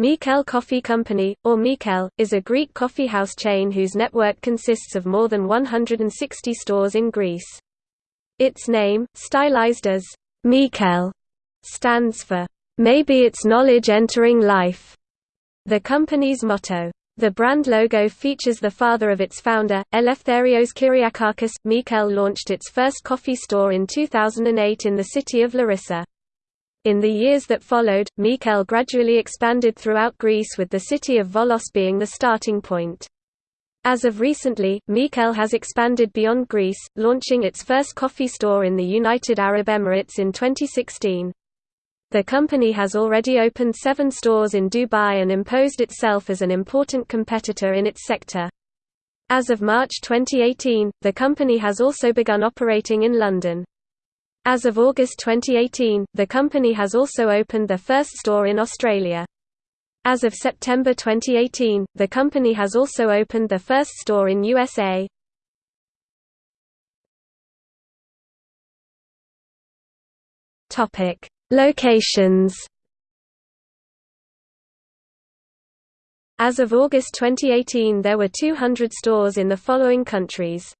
Mikel Coffee Company, or Mikel, is a Greek coffee house chain whose network consists of more than 160 stores in Greece. Its name, stylized as Mikel, stands for, "...maybe it's knowledge entering life." The company's motto. The brand logo features the father of its founder, Eleftherios Kyriakakis. Mikel launched its first coffee store in 2008 in the city of Larissa. In the years that followed, Mikel gradually expanded throughout Greece with the city of Volos being the starting point. As of recently, Mikel has expanded beyond Greece, launching its first coffee store in the United Arab Emirates in 2016. The company has already opened seven stores in Dubai and imposed itself as an important competitor in its sector. As of March 2018, the company has also begun operating in London. As of August 2018, the company has also opened their first store in Australia. As of September 2018, the company has also opened their first store in USA. Topic: Locations. As of August 2018 there were 200 stores in the following countries